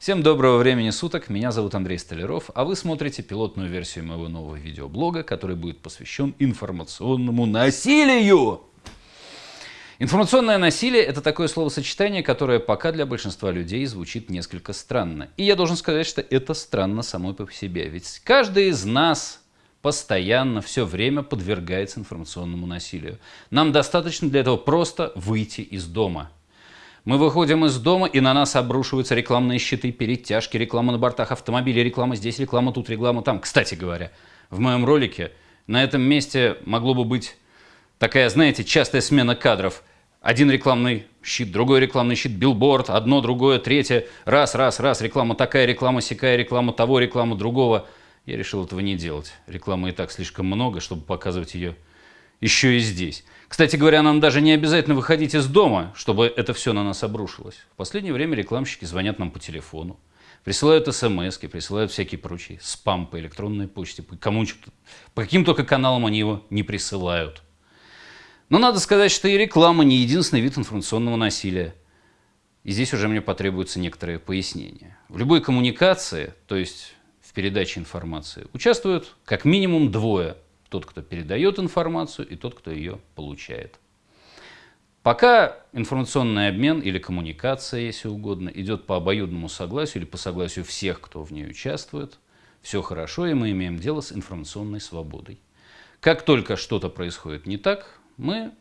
Всем доброго времени суток, меня зовут Андрей Столяров, а вы смотрите пилотную версию моего нового видеоблога, который будет посвящен информационному насилию. Информационное насилие – это такое словосочетание, которое пока для большинства людей звучит несколько странно. И я должен сказать, что это странно самой по себе. Ведь каждый из нас постоянно, все время подвергается информационному насилию. Нам достаточно для этого просто выйти из дома – мы выходим из дома, и на нас обрушиваются рекламные щиты, перетяжки, реклама на бортах автомобилей, реклама здесь, реклама тут, реклама там. Кстати говоря, в моем ролике на этом месте могло бы быть такая, знаете, частая смена кадров. Один рекламный щит, другой рекламный щит, билборд, одно, другое, третье, раз, раз, раз, реклама такая, реклама сякая, реклама того, реклама другого. Я решил этого не делать. Рекламы и так слишком много, чтобы показывать ее еще и здесь. Кстати говоря, нам даже не обязательно выходить из дома, чтобы это все на нас обрушилось. В последнее время рекламщики звонят нам по телефону, присылают смс присылают всякие прочие спам по электронной почте, по, кому по каким только каналам они его не присылают. Но надо сказать, что и реклама не единственный вид информационного насилия. И здесь уже мне потребуются некоторые пояснения. В любой коммуникации, то есть в передаче информации, участвуют как минимум двое тот, кто передает информацию, и тот, кто ее получает. Пока информационный обмен или коммуникация, если угодно, идет по обоюдному согласию или по согласию всех, кто в ней участвует, все хорошо, и мы имеем дело с информационной свободой. Как только что-то происходит не так, мы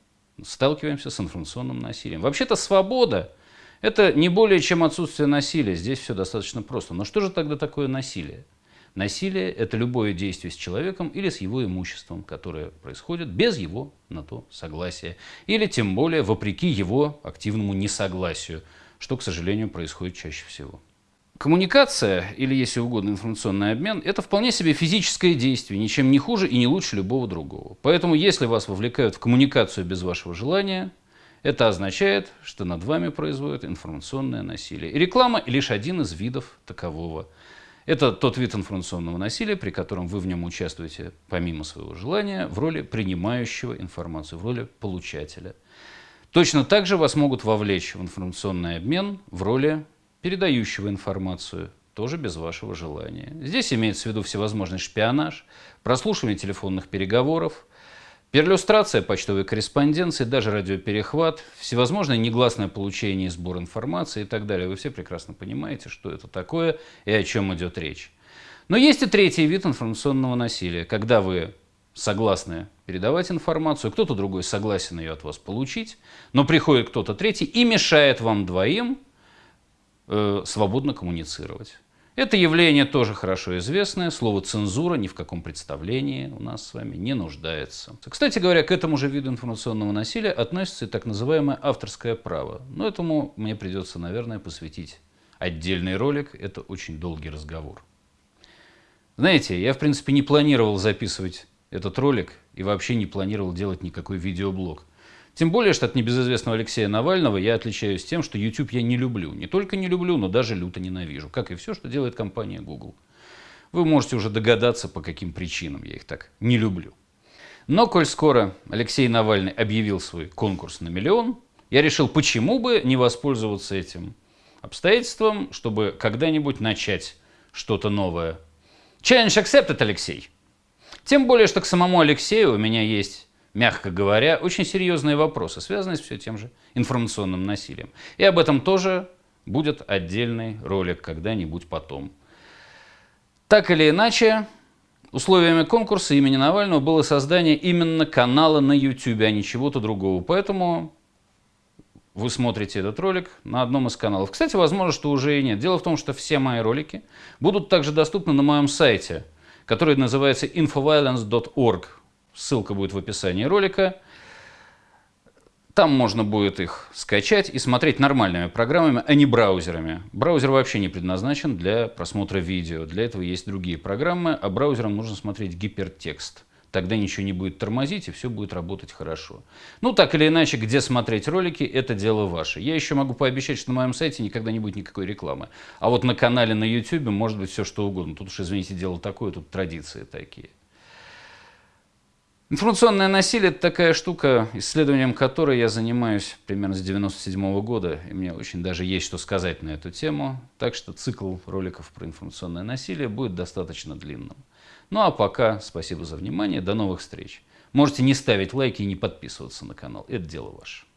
сталкиваемся с информационным насилием. Вообще-то свобода – это не более чем отсутствие насилия. Здесь все достаточно просто. Но что же тогда такое насилие? Насилие – это любое действие с человеком или с его имуществом, которое происходит без его на то согласия. Или тем более вопреки его активному несогласию, что, к сожалению, происходит чаще всего. Коммуникация, или, если угодно, информационный обмен – это вполне себе физическое действие, ничем не хуже и не лучше любого другого. Поэтому, если вас вовлекают в коммуникацию без вашего желания, это означает, что над вами производят информационное насилие. И реклама – лишь один из видов такового – это тот вид информационного насилия, при котором вы в нем участвуете помимо своего желания в роли принимающего информацию, в роли получателя. Точно так же вас могут вовлечь в информационный обмен в роли передающего информацию, тоже без вашего желания. Здесь имеется в виду всевозможный шпионаж, прослушивание телефонных переговоров, Перлюстрация почтовой корреспонденции, даже радиоперехват, всевозможное негласное получение и сбор информации и так далее. Вы все прекрасно понимаете, что это такое и о чем идет речь. Но есть и третий вид информационного насилия, когда вы согласны передавать информацию, кто-то другой согласен ее от вас получить, но приходит кто-то третий и мешает вам двоим э, свободно коммуницировать. Это явление тоже хорошо известное. Слово «цензура» ни в каком представлении у нас с вами не нуждается. Кстати говоря, к этому же виду информационного насилия относится и так называемое авторское право. Но этому мне придется, наверное, посвятить отдельный ролик. Это очень долгий разговор. Знаете, я, в принципе, не планировал записывать этот ролик и вообще не планировал делать никакой видеоблог. Тем более, что от небезызвестного Алексея Навального я отличаюсь тем, что YouTube я не люблю. Не только не люблю, но даже люто ненавижу. Как и все, что делает компания Google. Вы можете уже догадаться, по каким причинам я их так не люблю. Но, коль скоро Алексей Навальный объявил свой конкурс на миллион, я решил, почему бы не воспользоваться этим обстоятельством, чтобы когда-нибудь начать что-то новое. Challenge accepted, Алексей. Тем более, что к самому Алексею у меня есть мягко говоря, очень серьезные вопросы, связанные с все тем же информационным насилием. И об этом тоже будет отдельный ролик когда-нибудь потом. Так или иначе, условиями конкурса имени Навального было создание именно канала на YouTube, а не чего-то другого. Поэтому вы смотрите этот ролик на одном из каналов. Кстати, возможно, что уже и нет. Дело в том, что все мои ролики будут также доступны на моем сайте, который называется infoviolence.org. Ссылка будет в описании ролика. Там можно будет их скачать и смотреть нормальными программами, а не браузерами. Браузер вообще не предназначен для просмотра видео. Для этого есть другие программы, а браузером нужно смотреть гипертекст. Тогда ничего не будет тормозить, и все будет работать хорошо. Ну, так или иначе, где смотреть ролики, это дело ваше. Я еще могу пообещать, что на моем сайте никогда не будет никакой рекламы. А вот на канале на YouTube может быть все что угодно. Тут уж, извините, дело такое, тут традиции такие. Информационное насилие – это такая штука, исследованием которой я занимаюсь примерно с 97 года, и мне очень даже есть что сказать на эту тему, так что цикл роликов про информационное насилие будет достаточно длинным. Ну а пока спасибо за внимание, до новых встреч. Можете не ставить лайки и не подписываться на канал, это дело ваше.